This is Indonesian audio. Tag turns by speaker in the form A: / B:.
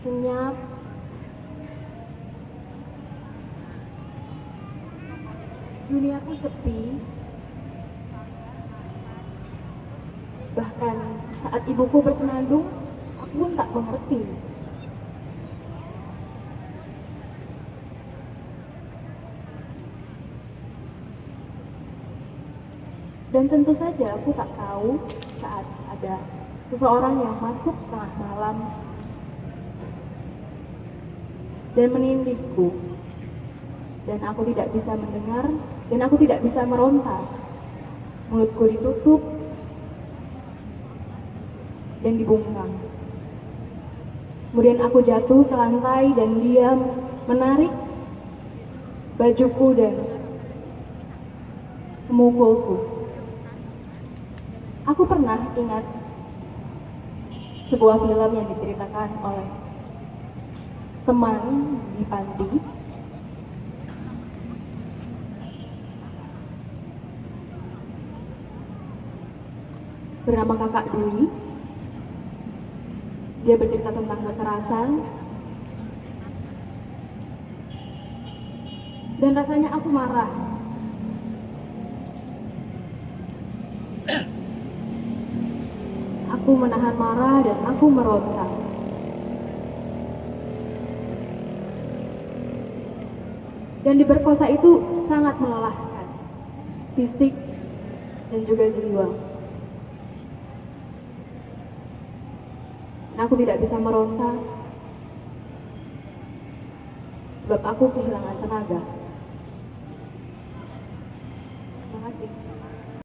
A: senyap, duniaku sepi, bahkan saat ibuku bersenandung, aku pun tak mengerti. Dan tentu saja aku tak tahu saat ada seseorang yang masuk tengah malam dan menindihku. Dan aku tidak bisa mendengar dan aku tidak bisa meronta mulutku ditutup dan dibungkam. Kemudian aku jatuh ke lantai dan dia menarik bajuku dan memukulku. Aku pernah ingat sebuah film yang diceritakan oleh teman di panti bernama kakak Dwi dia bercerita tentang kekerasan. Dan rasanya aku marah. Aku menahan marah dan aku meronta. dan diperkosa itu sangat melelahkan fisik dan juga jiwa. Aku tidak bisa meronta sebab aku kehilangan tenaga. Terima kasih.